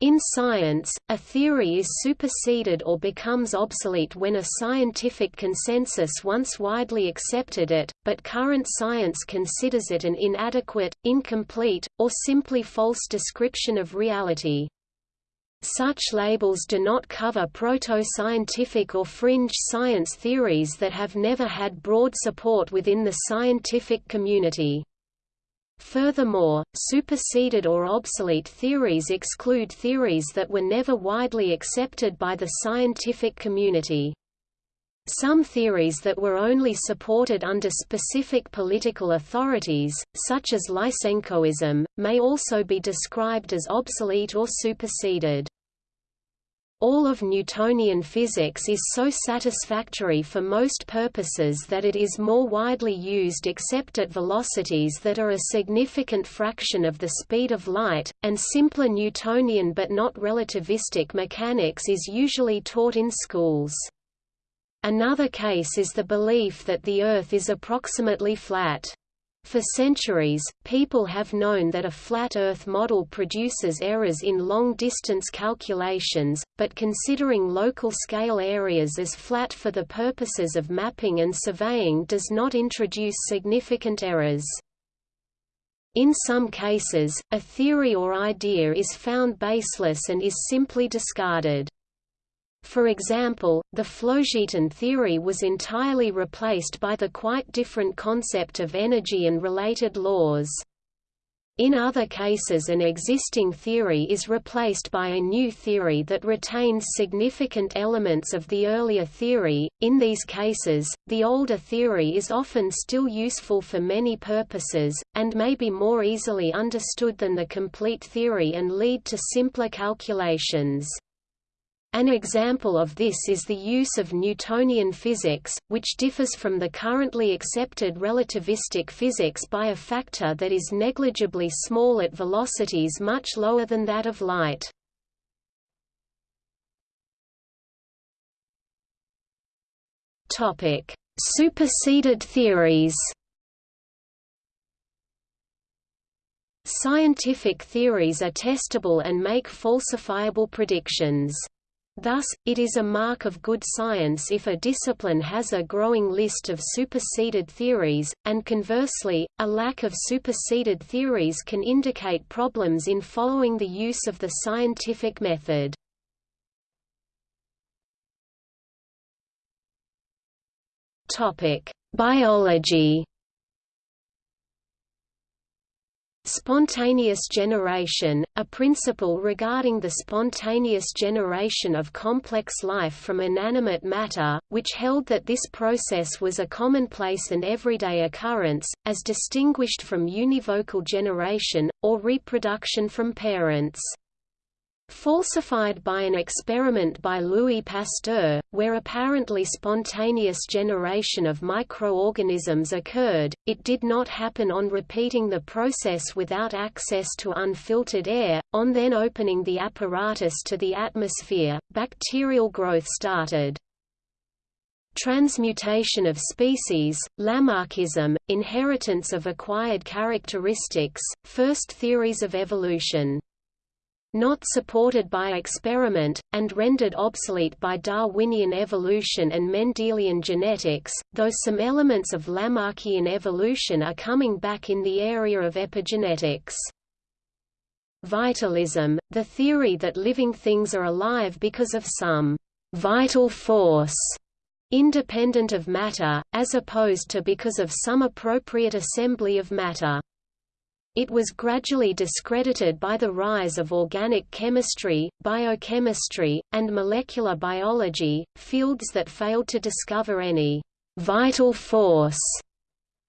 In science, a theory is superseded or becomes obsolete when a scientific consensus once widely accepted it, but current science considers it an inadequate, incomplete, or simply false description of reality. Such labels do not cover proto-scientific or fringe science theories that have never had broad support within the scientific community. Furthermore, superseded or obsolete theories exclude theories that were never widely accepted by the scientific community. Some theories that were only supported under specific political authorities, such as Lysenkoism, may also be described as obsolete or superseded. All of Newtonian physics is so satisfactory for most purposes that it is more widely used except at velocities that are a significant fraction of the speed of light, and simpler Newtonian but not relativistic mechanics is usually taught in schools. Another case is the belief that the Earth is approximately flat. For centuries, people have known that a flat Earth model produces errors in long-distance calculations, but considering local scale areas as flat for the purposes of mapping and surveying does not introduce significant errors. In some cases, a theory or idea is found baseless and is simply discarded. For example, the Phlogiston theory was entirely replaced by the quite different concept of energy and related laws. In other cases an existing theory is replaced by a new theory that retains significant elements of the earlier theory. In these cases, the older theory is often still useful for many purposes, and may be more easily understood than the complete theory and lead to simpler calculations. An example of this is the use of Newtonian physics, which differs from the currently accepted relativistic physics by a factor that is negligibly small at velocities much lower than that of light. Superseded theories Scientific theories are testable and make falsifiable predictions. Thus, it is a mark of good science if a discipline has a growing list of superseded theories, and conversely, a lack of superseded theories can indicate problems in following the use of the scientific method. Biology Spontaneous generation, a principle regarding the spontaneous generation of complex life from inanimate matter, which held that this process was a commonplace and everyday occurrence, as distinguished from univocal generation, or reproduction from parents falsified by an experiment by Louis Pasteur, where apparently spontaneous generation of microorganisms occurred, it did not happen on repeating the process without access to unfiltered air, on then opening the apparatus to the atmosphere, bacterial growth started. Transmutation of species, Lamarckism, inheritance of acquired characteristics, first theories of evolution not supported by experiment, and rendered obsolete by Darwinian evolution and Mendelian genetics, though some elements of Lamarckian evolution are coming back in the area of epigenetics. Vitalism, the theory that living things are alive because of some vital force independent of matter, as opposed to because of some appropriate assembly of matter. It was gradually discredited by the rise of organic chemistry, biochemistry, and molecular biology, fields that failed to discover any vital force.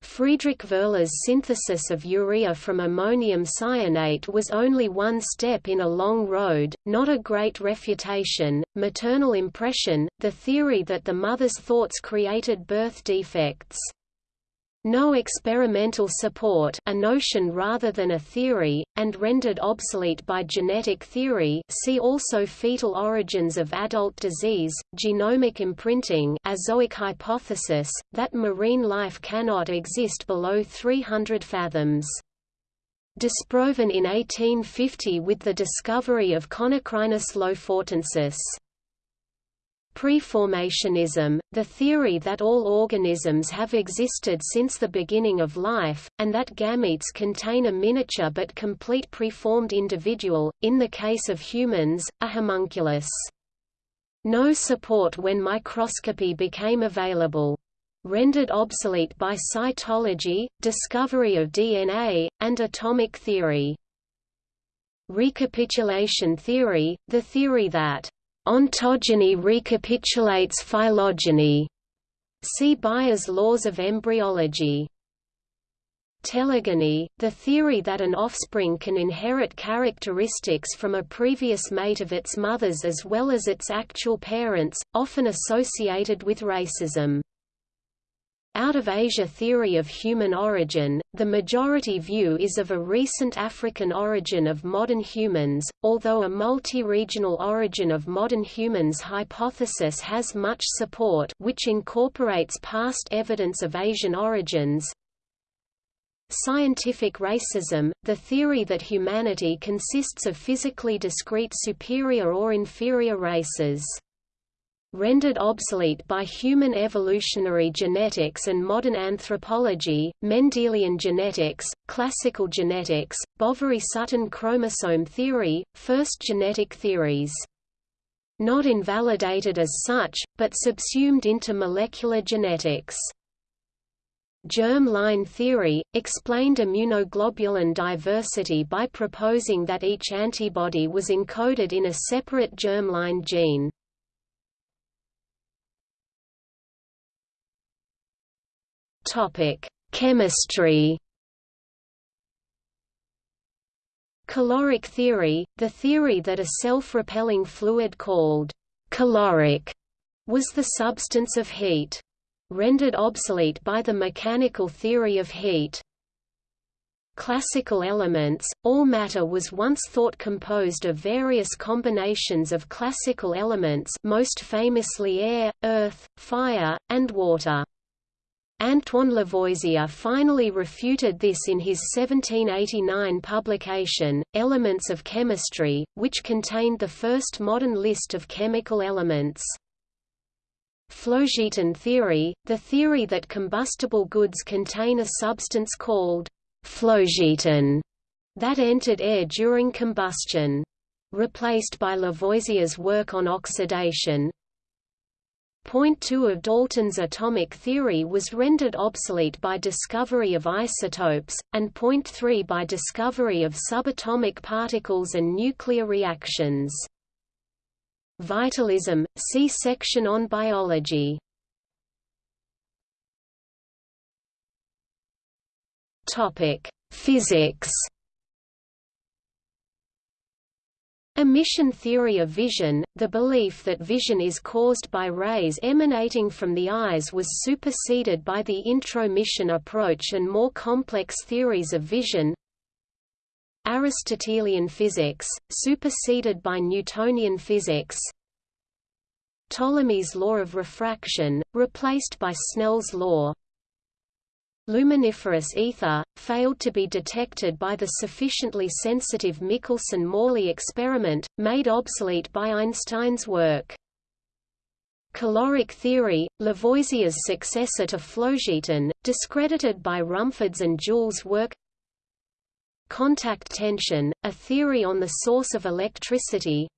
Friedrich Wöhler's synthesis of urea from ammonium cyanate was only one step in a long road, not a great refutation. Maternal impression, the theory that the mother's thoughts created birth defects. No experimental support a notion rather than a theory, and rendered obsolete by genetic theory see also fetal origins of adult disease, genomic imprinting azoic hypothesis, that marine life cannot exist below 300 fathoms. disproven in 1850 with the discovery of Conocrinus lofotensis. Preformationism, the theory that all organisms have existed since the beginning of life, and that gametes contain a miniature but complete preformed individual, in the case of humans, a homunculus. No support when microscopy became available. Rendered obsolete by cytology, discovery of DNA, and atomic theory. Recapitulation theory, the theory that Ontogeny recapitulates phylogeny. See Baer's laws of embryology. Telegony, the theory that an offspring can inherit characteristics from a previous mate of its mother's as well as its actual parents, often associated with racism. Out of Asia theory of human origin, the majority view is of a recent African origin of modern humans, although a multi-regional origin of modern humans hypothesis has much support which incorporates past evidence of Asian origins. Scientific racism, the theory that humanity consists of physically discrete superior or inferior races rendered obsolete by human evolutionary genetics and modern anthropology, Mendelian genetics, classical genetics, Boveri-Sutton chromosome theory, first genetic theories. Not invalidated as such, but subsumed into molecular genetics. Germ line theory, explained immunoglobulin diversity by proposing that each antibody was encoded in a separate germline gene. Topic: Chemistry. Caloric theory, the theory that a self-repelling fluid called caloric was the substance of heat. Rendered obsolete by the mechanical theory of heat. Classical elements, all matter was once thought composed of various combinations of classical elements most famously air, earth, fire, and water. Antoine Lavoisier finally refuted this in his 1789 publication, Elements of Chemistry, which contained the first modern list of chemical elements. Phlogiston theory, the theory that combustible goods contain a substance called phlogiston that entered air during combustion. Replaced by Lavoisier's work on oxidation, Point 2 of Dalton's atomic theory was rendered obsolete by discovery of isotopes, and point 3 by discovery of subatomic particles and nuclear reactions. Vitalism, see section on biology. Physics Emission theory of vision, the belief that vision is caused by rays emanating from the eyes was superseded by the intromission approach and more complex theories of vision. Aristotelian physics, superseded by Newtonian physics. Ptolemy's law of refraction, replaced by Snell's law. Luminiferous ether, failed to be detected by the sufficiently sensitive Michelson–Morley experiment, made obsolete by Einstein's work. Caloric theory, Lavoisier's successor to phlogiston, discredited by Rumford's and Joule's work Contact tension, a theory on the source of electricity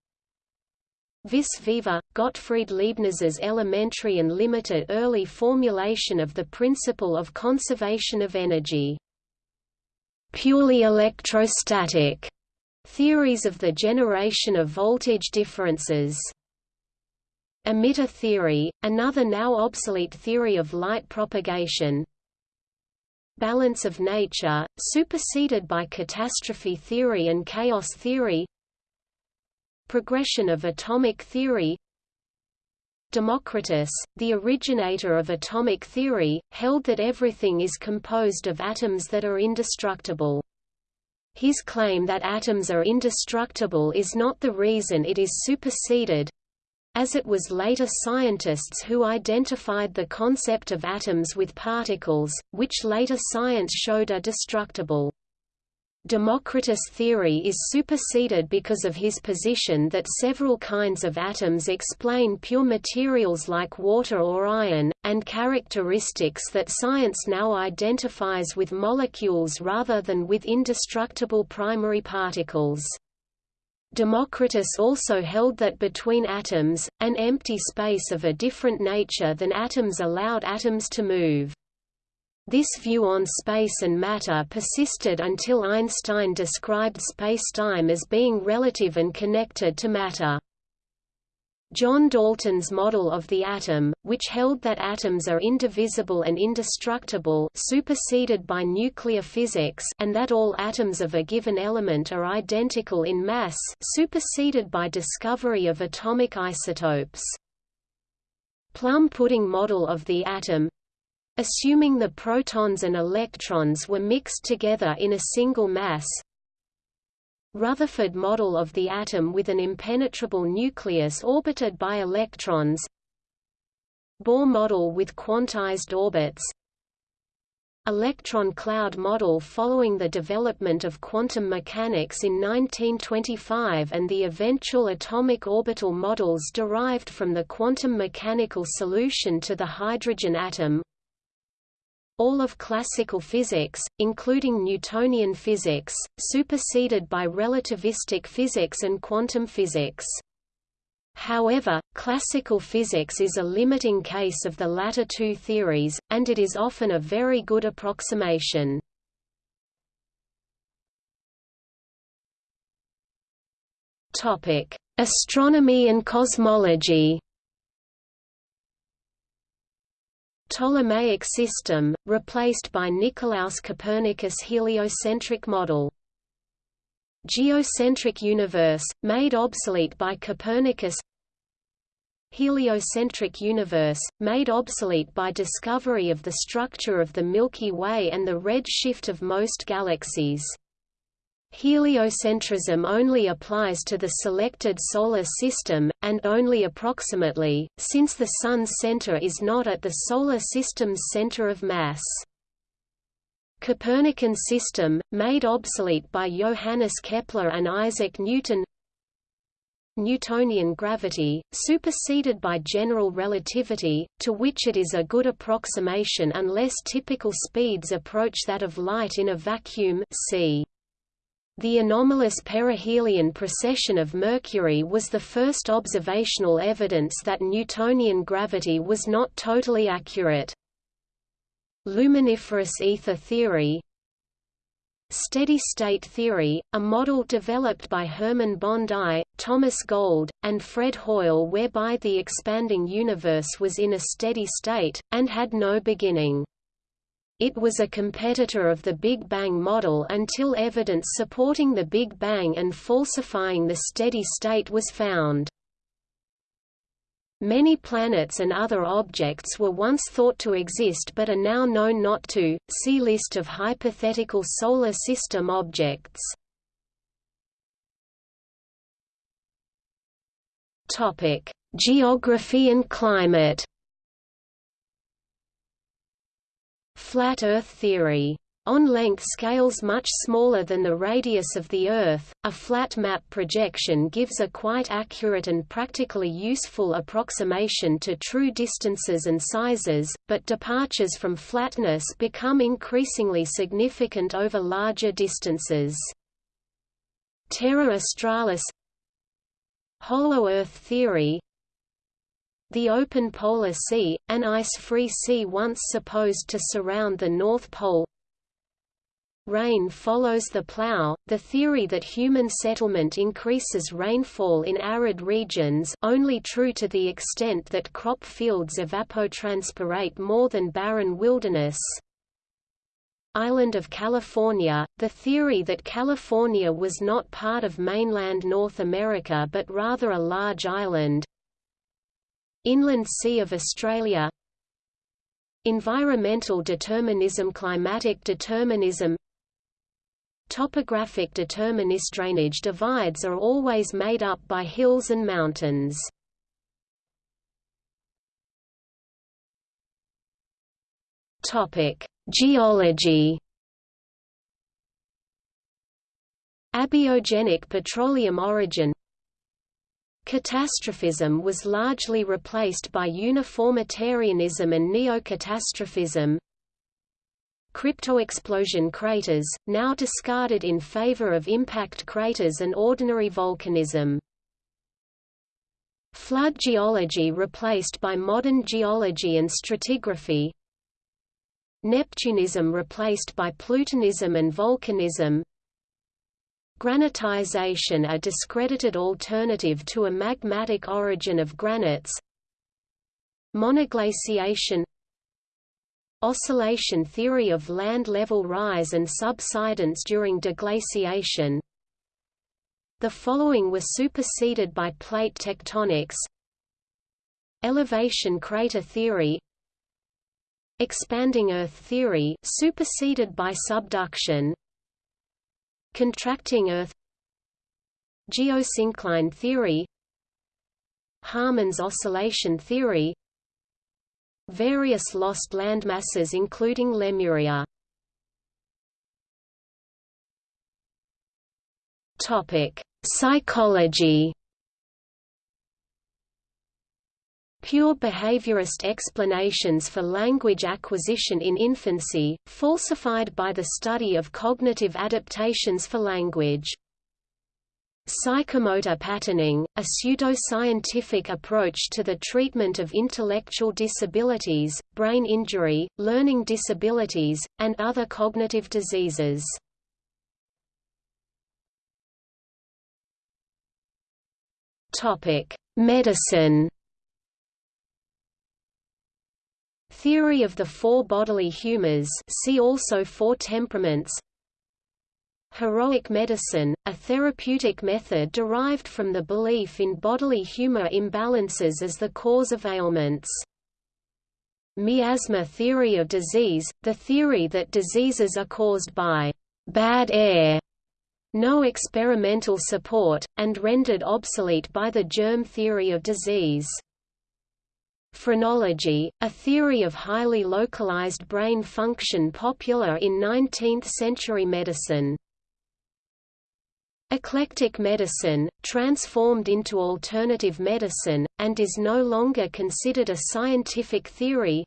Vis viva, Gottfried Leibniz's elementary and limited early formulation of the principle of conservation of energy. Purely electrostatic theories of the generation of voltage differences. Emitter theory, another now obsolete theory of light propagation. Balance of nature, superseded by catastrophe theory and chaos theory Progression of atomic theory Democritus, the originator of atomic theory, held that everything is composed of atoms that are indestructible. His claim that atoms are indestructible is not the reason it is superseded, as it was later scientists who identified the concept of atoms with particles, which later science showed are destructible. Democritus' theory is superseded because of his position that several kinds of atoms explain pure materials like water or iron, and characteristics that science now identifies with molecules rather than with indestructible primary particles. Democritus also held that between atoms, an empty space of a different nature than atoms allowed atoms to move. This view on space and matter persisted until Einstein described spacetime as being relative and connected to matter. John Dalton's model of the atom, which held that atoms are indivisible and indestructible superseded by nuclear physics and that all atoms of a given element are identical in mass superseded by discovery of atomic isotopes. Plum pudding model of the atom Assuming the protons and electrons were mixed together in a single mass, Rutherford model of the atom with an impenetrable nucleus orbited by electrons. Bohr model with quantized orbits. Electron cloud model following the development of quantum mechanics in 1925 and the eventual atomic orbital models derived from the quantum mechanical solution to the hydrogen atom all of classical physics, including Newtonian physics, superseded by relativistic physics and quantum physics. However, classical physics is a limiting case of the latter two theories, and it is often a very good approximation. Astronomy and cosmology Ptolemaic system, replaced by Nicolaus Copernicus' heliocentric model. Geocentric universe, made obsolete by Copernicus Heliocentric universe, made obsolete by discovery of the structure of the Milky Way and the red shift of most galaxies. Heliocentrism only applies to the selected Solar System, and only approximately, since the Sun's center is not at the Solar System's center of mass. Copernican system, made obsolete by Johannes Kepler and Isaac Newton Newtonian gravity, superseded by general relativity, to which it is a good approximation unless typical speeds approach that of light in a vacuum see. The anomalous perihelion precession of Mercury was the first observational evidence that Newtonian gravity was not totally accurate. Luminiferous ether theory Steady-state theory, a model developed by Hermann Bondi, Thomas Gold, and Fred Hoyle whereby the expanding universe was in a steady state, and had no beginning. It was a competitor of the Big Bang model until evidence supporting the Big Bang and falsifying the steady state was found. Many planets and other objects were once thought to exist but are now known not to. See list of hypothetical solar system objects. Topic: Geography and climate. Flat Earth theory on length scales much smaller than the radius of the Earth, a flat map projection gives a quite accurate and practically useful approximation to true distances and sizes, but departures from flatness become increasingly significant over larger distances. Terra Australis Hollow Earth theory the open polar sea, an ice-free sea once supposed to surround the North Pole. Rain follows the plow, the theory that human settlement increases rainfall in arid regions only true to the extent that crop fields evapotranspirate more than barren wilderness. Island of California, the theory that California was not part of mainland North America but rather a large island Inland Sea of Australia. Environmental determinism Climatic determinism. Topographic determinist drainage divides are always made up by hills and mountains. Topic: Geology. Abiogenic petroleum origin Catastrophism was largely replaced by uniformitarianism and neocatastrophism. Cryptoexplosion craters, now discarded in favor of impact craters and ordinary volcanism. Flood geology replaced by modern geology and stratigraphy. Neptunism replaced by Plutonism and volcanism. Granitization a discredited alternative to a magmatic origin of granites. Monoglaciation. Oscillation theory of land level rise and subsidence during deglaciation. The following were superseded by plate tectonics. Elevation crater theory. Expanding Earth theory superseded by subduction Contracting Earth Geosyncline theory Haarmann's oscillation theory Various lost landmasses including Lemuria. Topic: Psychology pure behaviorist explanations for language acquisition in infancy, falsified by the study of cognitive adaptations for language. Psychomotor patterning, a pseudo-scientific approach to the treatment of intellectual disabilities, brain injury, learning disabilities, and other cognitive diseases. Medicine Theory of the four bodily humors see also four temperaments Heroic medicine, a therapeutic method derived from the belief in bodily humor imbalances as the cause of ailments. Miasma theory of disease, the theory that diseases are caused by bad air, no experimental support, and rendered obsolete by the germ theory of disease. Phrenology, a theory of highly localized brain function popular in 19th-century medicine. Eclectic medicine, transformed into alternative medicine, and is no longer considered a scientific theory.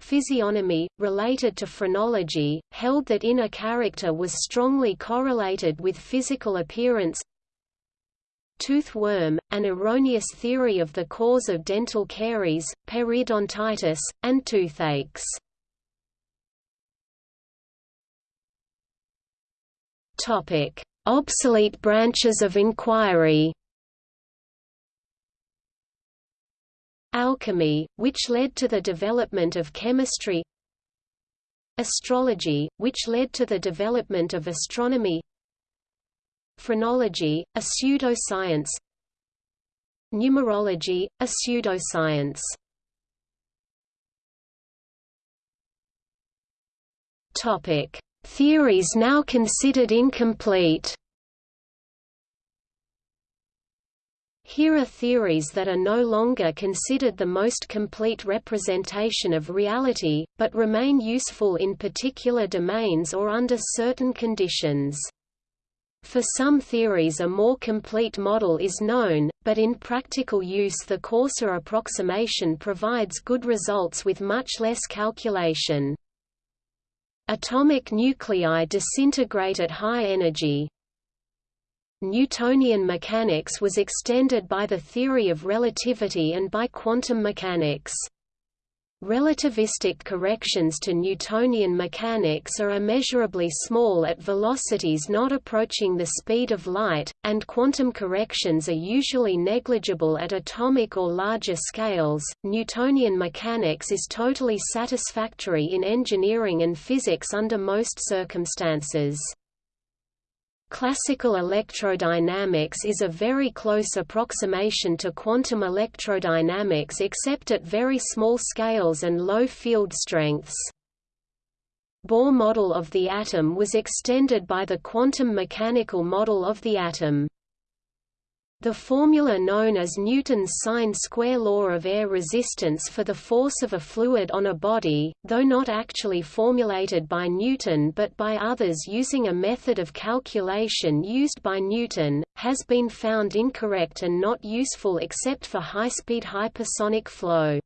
Physiognomy, related to phrenology, held that inner character was strongly correlated with physical appearance tooth worm, an erroneous theory of the cause of dental caries, periodontitis, and toothaches. Topic: Obsolete branches of inquiry. Alchemy, which led to the development of chemistry. Astrology, which led to the development of astronomy. Phrenology, a pseudoscience Numerology, a pseudoscience Topic: Theories now considered incomplete. Here are theories that are no longer considered the most complete representation of reality, but remain useful in particular domains or under certain conditions. For some theories a more complete model is known, but in practical use the coarser approximation provides good results with much less calculation. Atomic nuclei disintegrate at high energy. Newtonian mechanics was extended by the theory of relativity and by quantum mechanics. Relativistic corrections to Newtonian mechanics are immeasurably small at velocities not approaching the speed of light, and quantum corrections are usually negligible at atomic or larger scales. Newtonian mechanics is totally satisfactory in engineering and physics under most circumstances. Classical electrodynamics is a very close approximation to quantum electrodynamics except at very small scales and low field strengths. Bohr model of the atom was extended by the quantum mechanical model of the atom. The formula known as Newton's sine-square law of air resistance for the force of a fluid on a body, though not actually formulated by Newton but by others using a method of calculation used by Newton, has been found incorrect and not useful except for high-speed hypersonic flow.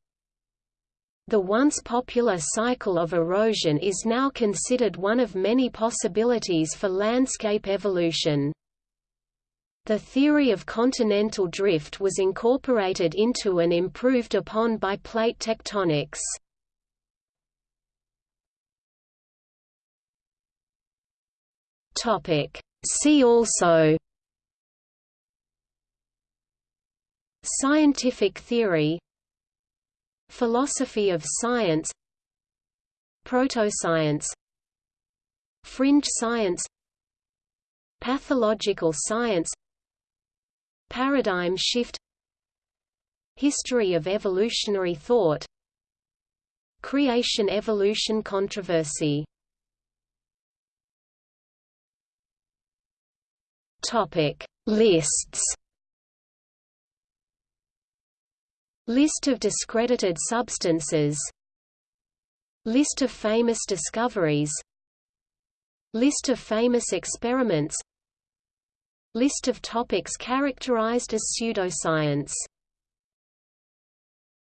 The once popular cycle of erosion is now considered one of many possibilities for landscape evolution. The theory of continental drift was incorporated into and improved upon by plate tectonics. See also Scientific theory Philosophy of science Protoscience Fringe science Pathological science Paradigm shift History of evolutionary thought Creation-evolution controversy. Topic Lists. List of discredited substances. List of famous discoveries. List of famous experiments List of topics characterized as pseudoscience